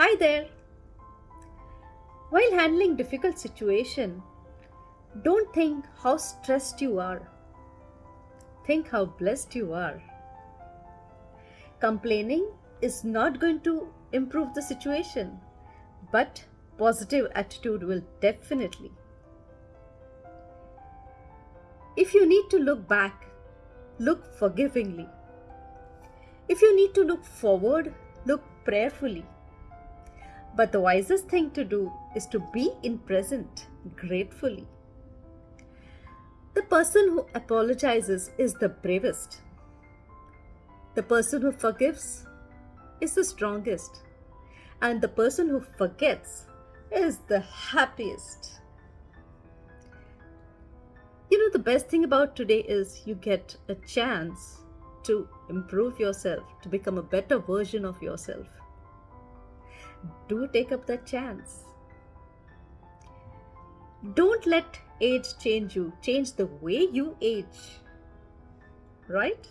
Hi there. While handling difficult situation, don't think how stressed you are. Think how blessed you are. Complaining is not going to improve the situation, but positive attitude will definitely. If you need to look back, look forgivingly. If you need to look forward, look prayerfully. But the wisest thing to do is to be in present gratefully. The person who apologizes is the bravest. The person who forgives is the strongest. And the person who forgets is the happiest. You know, the best thing about today is you get a chance to improve yourself, to become a better version of yourself. Do take up that chance. Don't let age change you, change the way you age. Right?